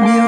È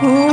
Oh,